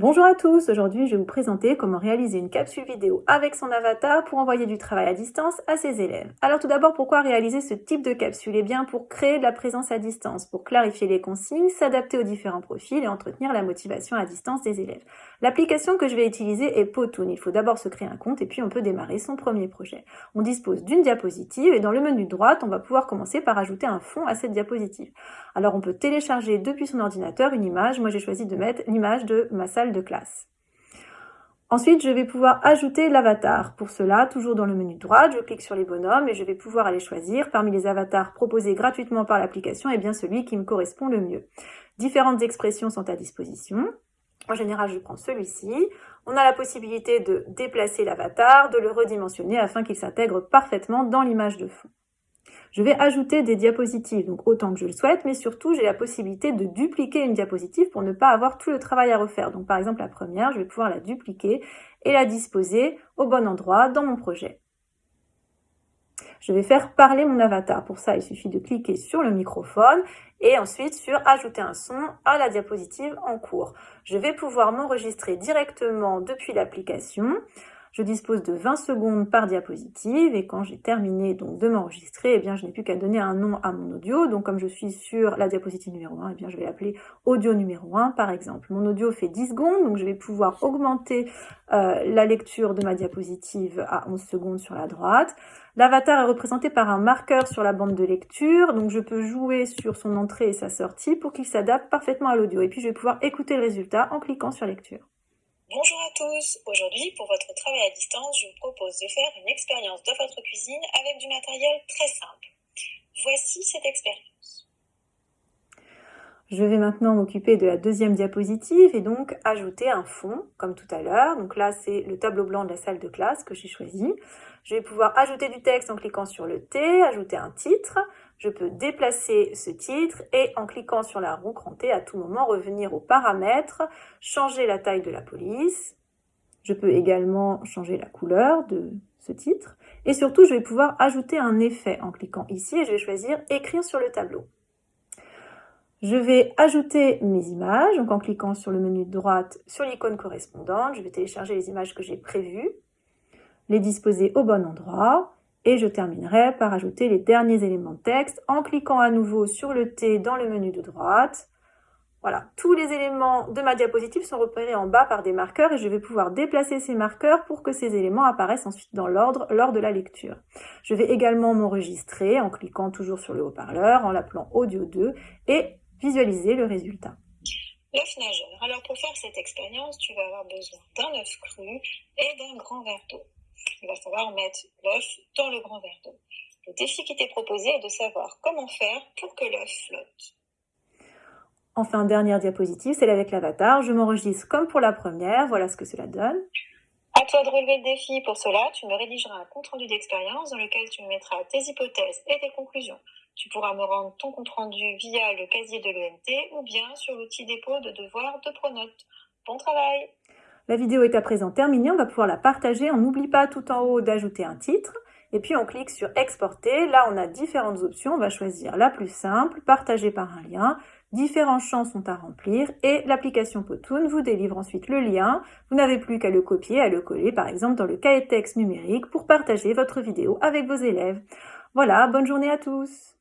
Bonjour à tous, aujourd'hui je vais vous présenter comment réaliser une capsule vidéo avec son avatar pour envoyer du travail à distance à ses élèves. Alors tout d'abord, pourquoi réaliser ce type de capsule? Eh bien pour créer de la présence à distance, pour clarifier les consignes, s'adapter aux différents profils et entretenir la motivation à distance des élèves. L'application que je vais utiliser est Potoon. Il faut d'abord se créer un compte et puis on peut démarrer son premier projet. On dispose d'une diapositive et dans le menu de droite, on va pouvoir commencer par ajouter un fond à cette diapositive. Alors on peut télécharger depuis son ordinateur une image. Moi j'ai choisi de mettre l'image de ma salle de classe. Ensuite, je vais pouvoir ajouter l'avatar. Pour cela, toujours dans le menu de droite, je clique sur les bonhommes et je vais pouvoir aller choisir parmi les avatars proposés gratuitement par l'application, et eh bien celui qui me correspond le mieux. Différentes expressions sont à disposition. En général, je prends celui-ci. On a la possibilité de déplacer l'avatar, de le redimensionner afin qu'il s'intègre parfaitement dans l'image de fond. Je vais ajouter des diapositives, donc autant que je le souhaite, mais surtout j'ai la possibilité de dupliquer une diapositive pour ne pas avoir tout le travail à refaire. Donc par exemple la première, je vais pouvoir la dupliquer et la disposer au bon endroit dans mon projet. Je vais faire parler mon avatar. Pour ça, il suffit de cliquer sur le microphone et ensuite sur ajouter un son à la diapositive en cours. Je vais pouvoir m'enregistrer directement depuis l'application. Je dispose de 20 secondes par diapositive et quand j'ai terminé donc de m'enregistrer, eh bien je n'ai plus qu'à donner un nom à mon audio. Donc comme je suis sur la diapositive numéro 1, eh bien je vais l'appeler audio numéro 1 par exemple. Mon audio fait 10 secondes, donc je vais pouvoir augmenter euh, la lecture de ma diapositive à 11 secondes sur la droite. L'avatar est représenté par un marqueur sur la bande de lecture, donc je peux jouer sur son entrée et sa sortie pour qu'il s'adapte parfaitement à l'audio. Et puis je vais pouvoir écouter le résultat en cliquant sur lecture. Bonjour à tous, aujourd'hui pour votre travail à distance, je vous propose de faire une expérience de votre cuisine avec du matériel très simple. Voici cette expérience. Je vais maintenant m'occuper de la deuxième diapositive et donc ajouter un fond, comme tout à l'heure. Donc là, c'est le tableau blanc de la salle de classe que j'ai choisi. Je vais pouvoir ajouter du texte en cliquant sur le T, ajouter un titre. Je peux déplacer ce titre et en cliquant sur la roue crantée, à tout moment revenir aux paramètres, changer la taille de la police. Je peux également changer la couleur de ce titre. Et surtout, je vais pouvoir ajouter un effet en cliquant ici et je vais choisir « Écrire sur le tableau ». Je vais ajouter mes images, donc en cliquant sur le menu de droite sur l'icône correspondante, je vais télécharger les images que j'ai prévues, les disposer au bon endroit, et je terminerai par ajouter les derniers éléments de texte en cliquant à nouveau sur le T dans le menu de droite. Voilà, tous les éléments de ma diapositive sont repérés en bas par des marqueurs et je vais pouvoir déplacer ces marqueurs pour que ces éléments apparaissent ensuite dans l'ordre lors de la lecture. Je vais également m'enregistrer en cliquant toujours sur le haut-parleur, en l'appelant Audio 2 et visualiser le résultat. L'œuf nageur. Alors pour faire cette expérience, tu vas avoir besoin d'un œuf cru et d'un grand verre d'eau il va falloir mettre l'œuf dans le grand verre d'eau. Le défi qui t'est proposé est de savoir comment faire pour que l'œuf flotte. Enfin, dernière diapositive, celle avec l'avatar. Je m'enregistre comme pour la première. Voilà ce que cela donne. À toi de relever le défi. Pour cela, tu me rédigeras un compte-rendu d'expérience dans lequel tu me mettras tes hypothèses et tes conclusions. Tu pourras me rendre ton compte-rendu via le casier de l'ENT ou bien sur l'outil dépôt de devoirs de Pronote. Bon travail la vidéo est à présent terminée, on va pouvoir la partager. On n'oublie pas tout en haut d'ajouter un titre. Et puis on clique sur exporter. Là, on a différentes options. On va choisir la plus simple, partager par un lien. Différents champs sont à remplir et l'application Potoon vous délivre ensuite le lien. Vous n'avez plus qu'à le copier, à le coller par exemple dans le cahier texte numérique pour partager votre vidéo avec vos élèves. Voilà, bonne journée à tous